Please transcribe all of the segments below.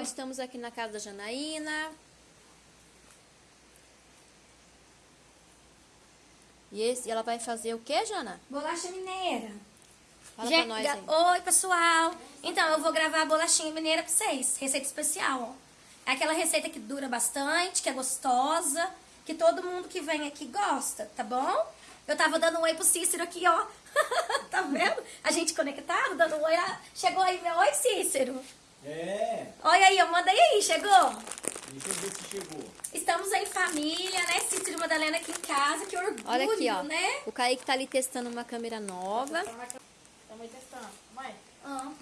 pessoal, é. estamos aqui na casa da Janaína. E esse, ela vai fazer o que, Jana? Bolacha mineira. Fala pra nós aí. Oi, pessoal. Então, eu vou gravar a bolachinha mineira pra vocês. Receita especial, ó. É aquela receita que dura bastante, que é gostosa, que todo mundo que vem aqui gosta, tá bom? Eu tava dando um oi pro Cícero aqui, ó. tá vendo? A gente conectado, dando um oi. Chegou aí meu oi, Cícero. É. Olha aí, eu mandei aí, chegou? Deixa eu ver se chegou. Estamos em família, né? Cícero e Madalena aqui em casa, que orgulho, Olha aqui, ó. né? O Kaique tá ali testando uma câmera nova. Estamos testando. Mãe, Ah.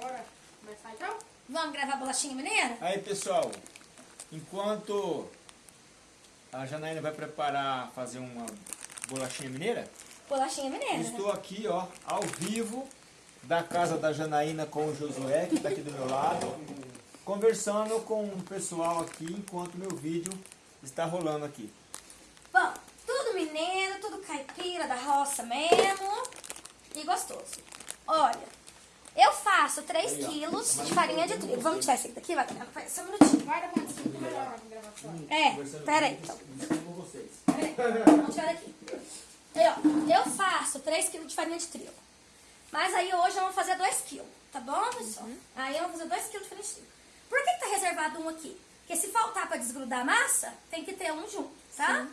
bora começar então? Vamos gravar bolachinha mineira? Aí, pessoal, enquanto a Janaína vai preparar, fazer uma bolachinha mineira, Bolachinha mineira. estou aqui, ó, ao vivo, da casa da Janaína com o Josué, que está aqui do meu lado, conversando com o pessoal aqui, enquanto meu vídeo está rolando aqui. Bom, tudo mineiro, tudo caipira da roça mesmo. E gostoso. Olha, eu faço 3 Aí, ó. quilos de farinha de trigo. Vamos tirar esse aqui daqui, vai, só um minutinho. Guarda pra antes, fica melhor a gravação. É, Conversando pera aí, com- então. com. Peraí, Vamos tirar daqui. Aí, ó, eu faço 3 quilos de farinha de trigo. Mas aí hoje eu vou fazer 2 quilos, tá bom, pessoal? Aí eu vou fazer 2 quilos de trigo. Por que, que tá reservado um aqui? Porque se faltar pra desgrudar a massa, tem que ter um junto, tá?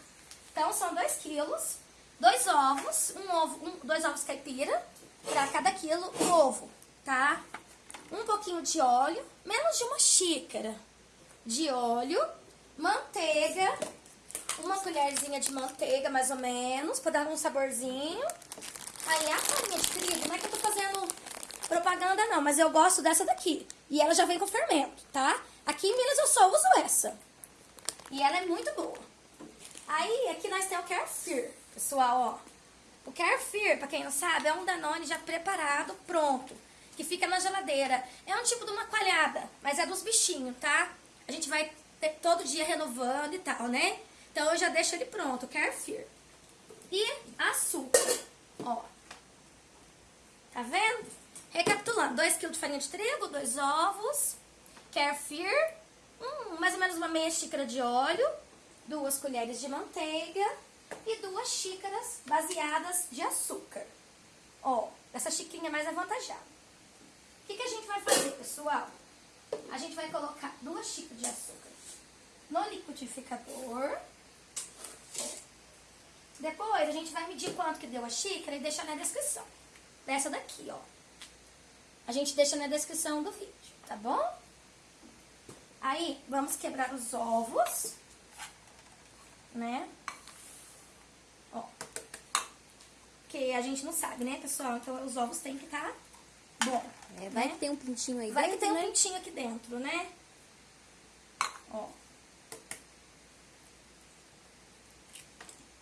Então são 2 quilos, dois ovos, um ovo, um, dois ovos caipira, pra cada quilo o ovo, tá? Um pouquinho de óleo, menos de uma xícara de óleo, manteiga, uma colherzinha de manteiga, mais ou menos, pra dar um saborzinho. Aí a farinha de trigo, não é que eu tô fazendo propaganda não, mas eu gosto dessa daqui. E ela já vem com fermento, tá? Aqui em Minas eu só uso essa. E ela é muito boa. Aí, aqui nós temos o Carefear, pessoal, ó. O Carefear, pra quem não sabe, é um Danone já preparado, pronto. Que fica na geladeira. É um tipo de uma coalhada, mas é dos bichinhos, tá? A gente vai ter todo dia renovando e tal, né? Então eu já deixo ele pronto, o Carefear. E açúcar, ó. Tá vendo? Recapitulando, 2 kg de farinha de trigo, dois ovos, Carefear, hum, mais ou menos uma meia xícara de óleo, duas colheres de manteiga e duas xícaras baseadas de açúcar. Ó, essa xicrinha mais avantajada. O que, que a gente vai fazer, pessoal? A gente vai colocar duas xícaras de açúcar no liquidificador. Depois a gente vai medir quanto que deu a xícara e deixar na descrição. Dessa daqui, ó. A gente deixa na descrição do vídeo, tá bom? Aí, vamos quebrar os ovos, né? Ó. Porque a gente não sabe, né, pessoal? Então, os ovos têm que estar bom. É, vai né? que tem um pintinho aí Vai que dentro, tem um né? pintinho aqui dentro, né? Ó.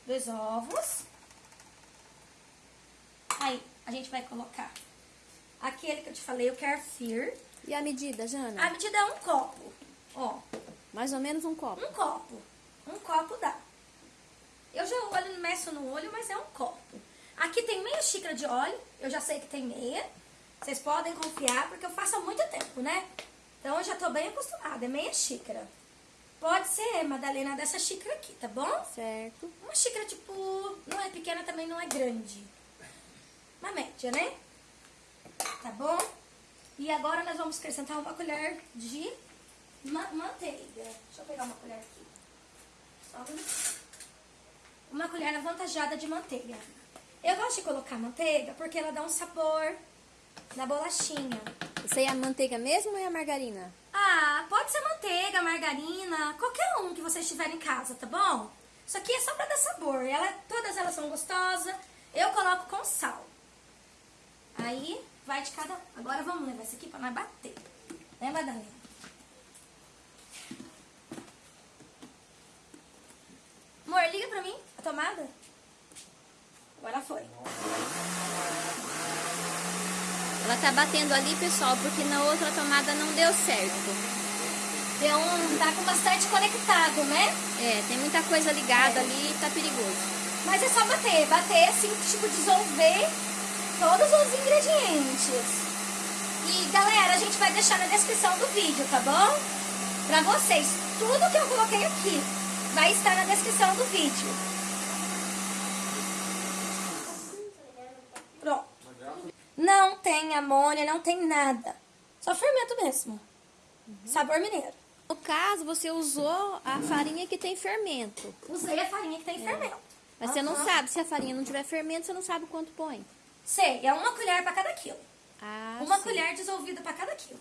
Dois ovos. Aí, a gente vai colocar aquele que eu te falei, o Carefear. E a medida, Jana? A medida é um copo. Ó, Mais ou menos um copo. um copo. Um copo dá. Eu já olho, meço no olho, mas é um copo. Aqui tem meia xícara de óleo. Eu já sei que tem meia. Vocês podem confiar, porque eu faço há muito tempo, né? Então eu já tô bem acostumada. É meia xícara. Pode ser, Madalena, dessa xícara aqui, tá bom? Certo. Uma xícara, tipo, não é pequena, também não é grande. Uma média, né? Tá bom? E agora nós vamos acrescentar uma colher de ma- manteiga. Deixa eu pegar uma colher aqui. Só um. Uma colher avantajada de manteiga. Eu gosto de colocar manteiga porque ela dá um sabor na bolachinha. Isso aí é a manteiga mesmo ou é a margarina? Ah, pode manteiga, margarina, qualquer um que vocês tiverem em casa, tá bom? Isso aqui é só pra dar sabor. Ela, todas elas são gostosas. Eu coloco com sal. Aí, vai de cada... Agora vamos levar isso aqui pra nós bater. Né, Madalena? Amor, liga pra mim a tomada. Agora foi. Ela tá batendo ali, pessoal, porque na outra tomada não deu certo. Deu um... Tá com bastante conectado, né? É, tem muita coisa ligada ali e tá perigoso. Mas é só bater, bater assim, tipo, dissolver todos os ingredientes. E galera, a gente vai deixar na descrição do vídeo, tá bom? Pra vocês, tudo que eu coloquei aqui vai estar na descrição do vídeo. Pronto. Não tem amônia, não tem nada. Só fermento mesmo. Sabor mineiro. No caso, você usou a farinha que tem fermento. Usei a farinha que tem fermento. Mas você não Aham. sabe, se a farinha não tiver fermento, você não sabe quanto põe. Sei, é uma colher pra cada quilo. Ah, Uma sim. colher dissolvida pra cada quilo.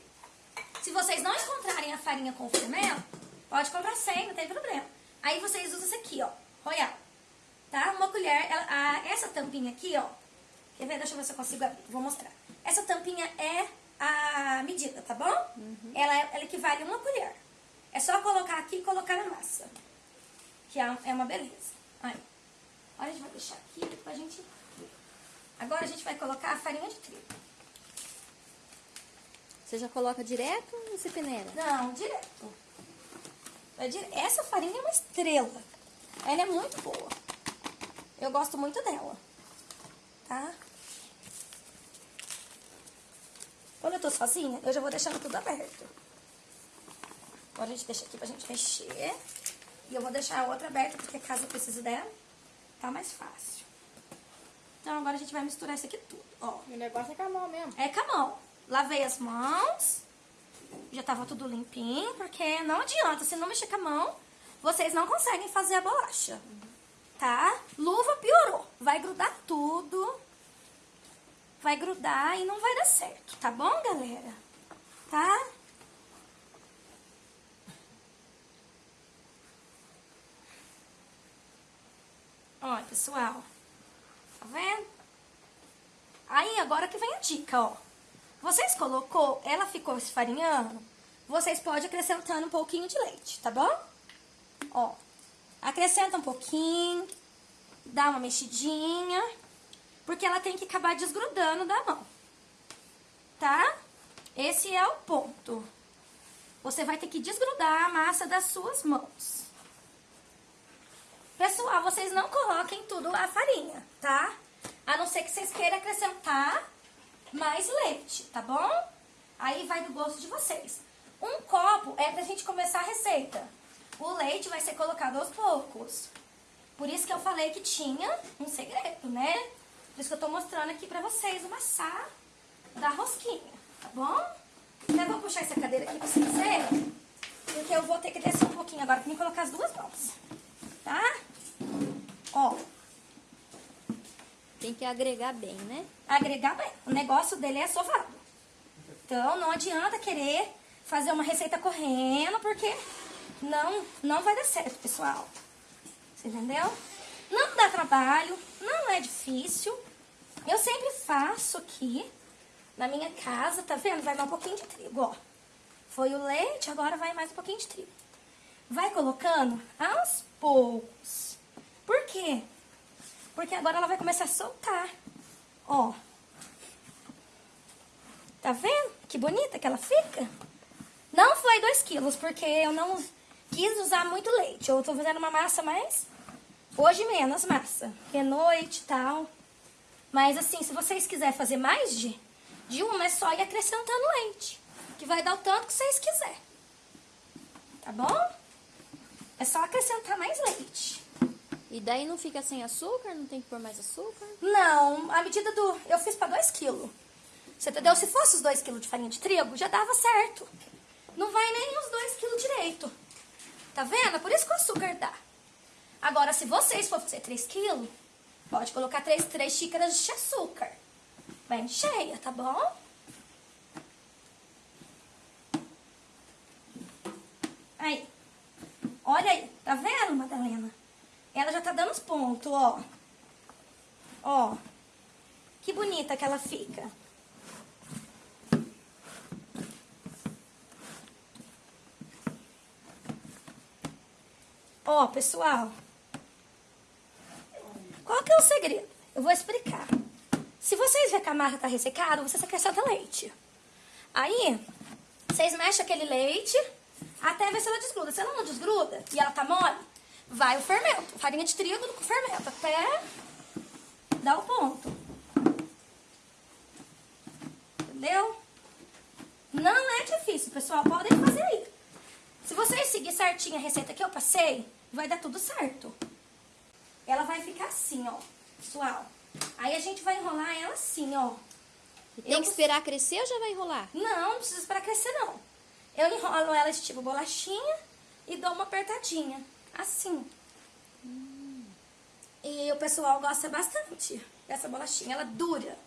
Se vocês não encontrarem a farinha com fermento, pode comprar sem, não tem problema. Aí vocês usam isso aqui, ó, Royal. Tá? Uma colher, ela- a- essa tampinha aqui, ó. Quer ver? Deixa eu ver se eu consigo abrir. Vou mostrar. Essa tampinha é a medida, tá bom? Ela, é- ela equivale a uma colher. É só colocar aqui e colocar na massa. Que é é uma beleza. Aí. Agora a gente vai deixar aqui pra gente... Agora a gente vai colocar a farinha de trigo. Você já coloca direto ou você peneira? Não, direto. É Essa farinha é uma estrela. Ela é muito boa. Eu gosto muito dela. Tá? Quando eu tô sozinha, eu já vou deixando tudo aberto. Agora a gente deixa aqui pra gente mexer. E eu vou deixar a outra aberta, porque caso eu precise dela, tá mais fácil. Então agora a gente vai misturar isso aqui tudo, ó. O negócio é com a mão mesmo. É com a mão. Lavei as mãos. Já tava tudo limpinho, porque não adianta, se não mexer com a mão, vocês não conseguem fazer a bolacha. Tá? Luva piorou. Vai grudar tudo. Vai grudar e não vai dar certo, tá bom, galera? Tá? Ó, pessoal. Tá vendo? Aí, agora que vem a dica, ó. Vocês colocou, ela ficou esfarinhando, vocês podem acrescentando um pouquinho de leite, tá bom? Ó, acrescenta um pouquinho, dá uma mexidinha, porque ela tem que acabar desgrudando da mão, tá? Esse é o ponto. Você vai ter que desgrudar a massa das suas mãos. Pessoal, vocês não coloquem tudo a farinha, tá? A não ser que vocês queiram acrescentar mais leite, tá bom? Aí vai do gosto de vocês. Um copo é pra gente começar a receita. O leite vai ser colocado aos poucos. Por isso que eu falei que tinha um segredo, né? Por isso que eu tô mostrando aqui pra vocês o maçar da rosquinha, tá bom? Até vou puxar essa cadeira aqui pra vocês verem. Porque eu vou ter que descer um pouquinho agora pra me colocar as duas mãos. Tá? Ó, Tem que agregar bem, né? agregar bem. O negócio dele é sovado. Então, não adianta querer fazer uma receita correndo, porque não, não vai dar certo, pessoal. Você entendeu? Não dá trabalho, não é difícil. Eu sempre faço aqui na minha casa, tá vendo? Vai dar um pouquinho de trigo, ó. Foi o leite, agora vai mais um pouquinho de trigo. Vai colocando aos poucos. Quê? Porque agora ela vai começar a soltar. Ó. Tá vendo? Que bonita que ela fica. Não foi 2 quilos, porque eu não quis usar muito leite. Eu tô fazendo uma massa mais... Hoje menos massa. Porque é noite e tal. Mas assim, se vocês quiserem fazer mais de, de uma, é só ir acrescentando leite. Que vai dar o tanto que vocês quiserem. Tá bom? É só acrescentar mais leite. E daí não fica sem açúcar? Não tem que pôr mais açúcar? Não, a medida do... Eu fiz pra 2 quilos. Você entendeu? Se fosse os 2 quilos de farinha de trigo, já dava certo. Não vai nem os 2 quilos direito. Tá vendo? É Por isso que o açúcar dá. Agora, se vocês for fazer 3 quilos, pode colocar 3, três xícaras de açúcar. Bem cheia, tá bom? Aí. Olha aí. Tá vendo, Madalena? Ela já tá dando os pontos, ó. Ó. Que bonita que ela fica. Ó, pessoal. Qual que é o segredo? Eu vou explicar. Se vocês verem que a massa tá ressecada, vocês acrescentam leite. Aí, vocês mexem aquele leite até ver se ela desgruda. Se ela não desgruda e ela tá mole, vai o fermento. Farinha de trigo com fermento. Até dar o ponto. Entendeu? Não é difícil, pessoal. Podem fazer aí. Se vocês seguir certinho a receita que eu passei, vai dar tudo certo. Ela vai ficar assim, ó, pessoal. Aí a gente vai enrolar ela assim, ó. E tem que esperar crescer ou já vai enrolar? Não, não precisa esperar crescer, não. Eu enrolo ela tipo bolachinha e dou uma apertadinha. Assim. E o pessoal gosta bastante dessa bolachinha. Ela dura.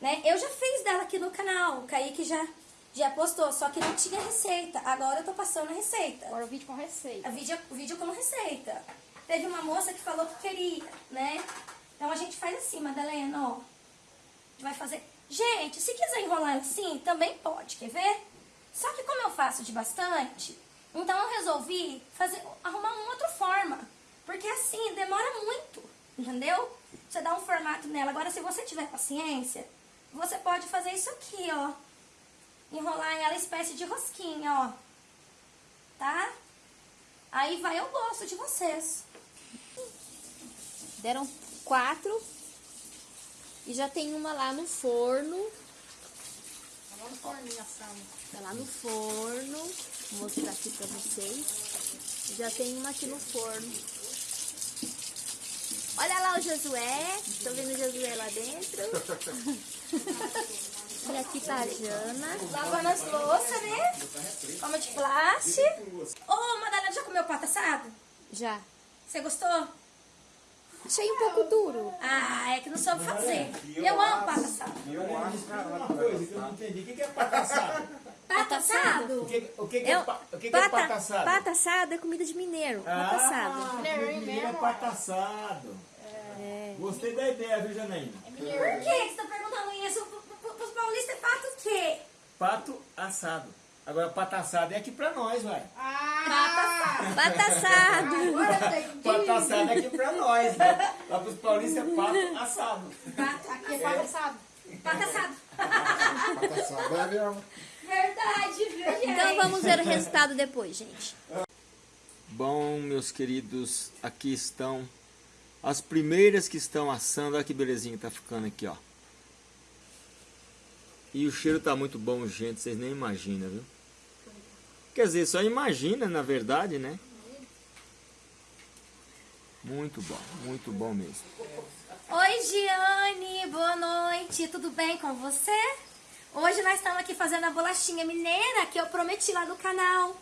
Né? Eu já fiz dela aqui no canal. O Kaique já, já postou, só que não tinha receita. Agora eu tô passando a receita. Agora o vídeo com receita. A vídeo, o vídeo como receita. Teve uma moça que falou que queria, né? Então a gente faz assim, Madalena, ó. A gente vai fazer... Gente, se quiser enrolar assim, também pode, quer ver? Só que como eu faço de bastante, então eu resolvi fazer, arrumar uma outra forma. Porque assim, demora muito, entendeu? Você dá um formato nela. Agora, se você tiver paciência, você pode fazer isso aqui, ó. Enrolar ela espécie de rosquinha, ó. Tá? Aí vai ao gosto de vocês. Deram quatro. E já tem uma lá no forno. Tá lá no forninho. Tá lá no forno. Vou mostrar aqui pra vocês. Já tem uma aqui no forno. Olha lá o Josué. Tô vendo o Josué lá dentro. Olha aqui tá a Jana. Lavando as louças, né? Como de plástico. Ô, Madalena, já comeu pato assado? Já. Você gostou? Achei um pouco duro. Ah, é que não soube fazer. Eu amo pato assado. Eu acho uma coisa que eu não entendi. O que que é pata assado? Pato O assado? que, o que, que é, Eu, o que que é pata assado? pata assado é comida de mineiro. Pata assado. Ah, Mineirinho mineiro é pata assado. Gostei da ideia, viu, Janaína? Por que você está perguntando isso? Para os paulistas é pato o quê? Pato assado. Agora, pata assado é aqui pra nós, vai. Ah! Pata assado. Agora eu entendi. Pato assado é aqui pra nós, né? Lá pros paulistas é pato assado. Pato, Aqui é pato assado. pato assado. É mesmo. Verdade, viu, gente? Então vamos ver o resultado depois, gente. Bom, meus queridos, aqui estão as primeiras que estão assando. Olha que belezinha que tá ficando aqui, ó. E o cheiro tá muito bom, gente, vocês nem imaginam, viu? Quer dizer, só imagina, na verdade, né? Muito bom, muito bom mesmo. Oi, Giane, boa noite. Tudo bem com você? Hoje nós estamos aqui fazendo a bolachinha mineira que eu prometi lá no canal.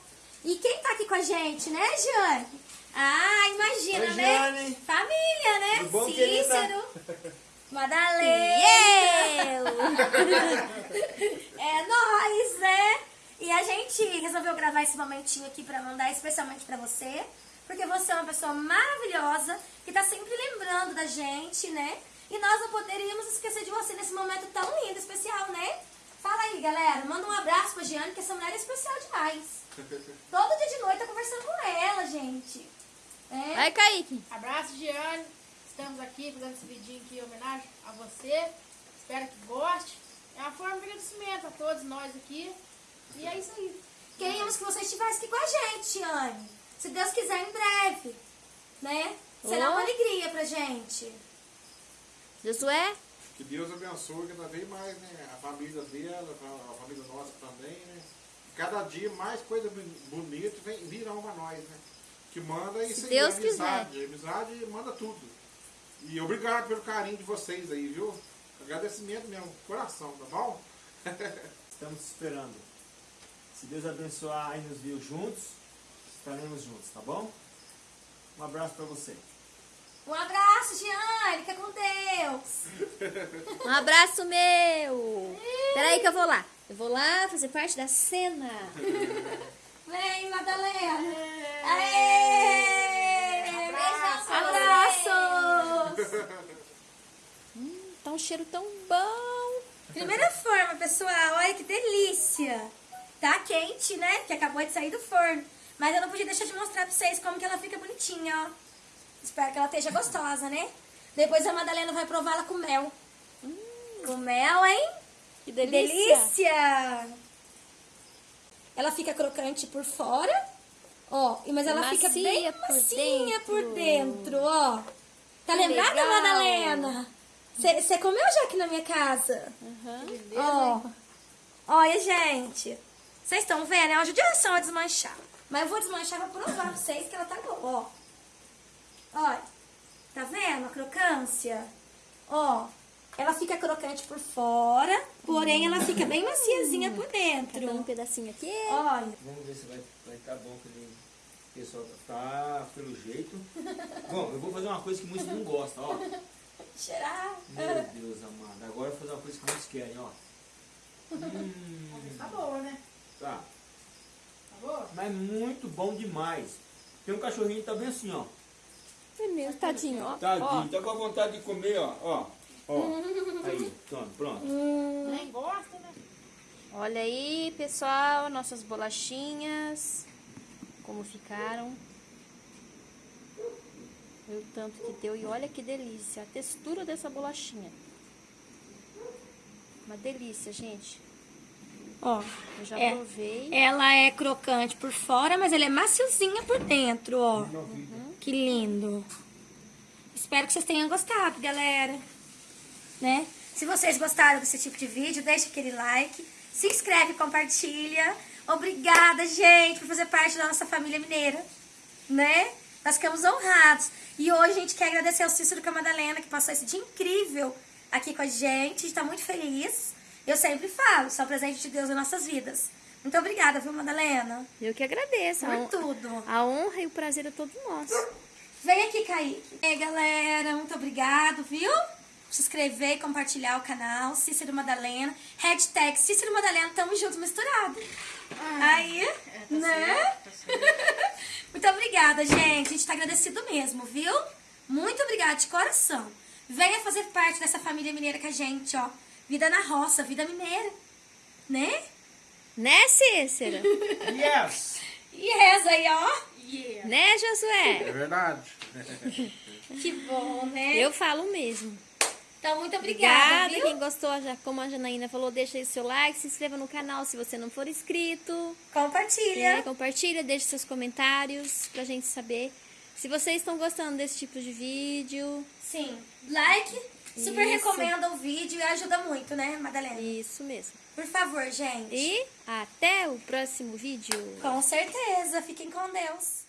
E quem tá aqui com a gente, né, Giane? Ah, imagina, Oi, né? Giane. Família, né? Tudo bom, querida? Cícero, Madalena. É nóis, né? E a gente resolveu gravar esse momentinho aqui pra mandar especialmente pra você. Porque você é uma pessoa maravilhosa que tá sempre lembrando da gente, né? E nós não poderíamos esquecer de você nesse momento tão lindo, especial, né? Fala aí, galera. Manda um abraço pra Giane, que essa mulher é especial demais. Todo dia de noite tá conversando com ela, gente. É. Vai, Kaique. Abraço, Giane. Estamos aqui fazendo esse vidinho aqui em homenagem a você. Espero que goste. É uma forma de agradecimento a todos nós aqui. E é isso aí. Queríamos que você estivesse aqui com a gente, Anne. Se Deus quiser, em breve. Né? Será Oh. uma alegria pra gente. Josué? Que Deus abençoe cada vez mais, né? A família dela, a família nossa também, né? Cada dia mais coisa bonita vem, virão pra nós, né? Que manda isso aí, Deus amizade. Amizade manda tudo. E obrigado pelo carinho de vocês aí, viu? Agradecimento mesmo, coração, tá bom? Estamos esperando. Se Deus abençoar e nos viu juntos, estaremos juntos, tá bom? Um abraço pra você. Um abraço, Giane. Fica com Deus. Um abraço meu. Peraí que eu vou lá. Eu vou lá fazer parte da cena. Vem, Madalena. Aê! Abraço. Abraços. Tá um cheiro tão bom. Primeira forma, pessoal. Olha que delícia. Tá quente, né? Que acabou de sair do forno. Mas eu não podia deixar de mostrar pra vocês como que ela fica bonitinha, ó. Espero que ela esteja gostosa, né? Depois a Madalena vai prová-la com mel. Com mel, hein? Que delícia. delícia! Ela fica crocante por fora, ó, mas ela fica Macia bem por macia por dentro. dentro, ó. Tá Que lembrada, legal. Madalena? Você comeu já aqui na minha casa? Aham. Ó, Olha, gente. Vocês estão vendo? É uma judiação a desmanchar. Mas eu vou desmanchar pra provar pra vocês que ela tá boa, ó. Olha. Tá vendo a crocância? Ó. Ela fica crocante por fora, porém ela fica bem maciazinha por dentro. Tá um pedacinho aqui. Olha. Vamos ver se vai vai tá bom que nem o pessoal tá pelo jeito. Bom, eu vou fazer uma coisa que muitos não gostam, ó. Cheirar. Meu Deus amado. Agora eu vou fazer uma coisa que muitos querem, ó. Hum, Tá boa, né? Tá. Tá boa? Mas muito bom demais. Tem um cachorrinho que tá bem assim, ó. É mesmo, tadinho, ó. Tadinho, tá com a vontade de comer, ó. Ó. Ó. Aí, pronto, pronto. Nem gosta, né? Olha aí, pessoal, nossas bolachinhas. Como ficaram. Olha o tanto que deu. E olha que delícia. A textura dessa bolachinha. Uma delícia, gente. Ó. Eu já É. provei. Ela é crocante por fora, mas ela é maciozinha por dentro, ó. Que lindo. Espero que vocês tenham gostado, galera. Né? Se vocês gostaram desse tipo de vídeo, deixa aquele like. Se inscreve e compartilha. Obrigada, gente, por fazer parte da nossa família mineira. Né? Nós ficamos honrados. E hoje a gente quer agradecer ao Cícero e a Madalena, que passou esse dia incrível aqui com a gente. A gente tá muito feliz. Eu sempre falo, são presente de Deus em nossas vidas. Muito obrigada, viu, Madalena? Eu que agradeço. A, Por hon- tudo. a honra e o prazer é todo nosso. Vem aqui, Kaique. E aí, galera, muito obrigado, viu? Se inscrever e compartilhar o canal. Cícero Madalena. Hashtag Cícero Madalena, tamo juntos, misturado. aí, né? muito obrigada, gente. A gente tá agradecido mesmo, viu? Muito obrigada de coração. Venha fazer parte dessa família mineira com a gente, ó. Vida na roça, vida mineira. Né? Né, Cícera? Yes! Reza aí, ó. Yeah. né, Josué? É verdade. Que bom, né? Eu falo mesmo. Então, muito obrigada, Obrigada. viu? Quem gostou, já, como a Janaína falou, deixa aí o seu like, se inscreva no canal se você não for inscrito. Compartilha. É, compartilha, deixe seus comentários pra gente saber se vocês estão gostando desse tipo de vídeo. Sim. Like. Super Isso. recomenda o vídeo e ajuda muito, né, Madalena? Isso mesmo. Por favor, gente. E até o próximo vídeo. Com certeza. Fiquem com Deus.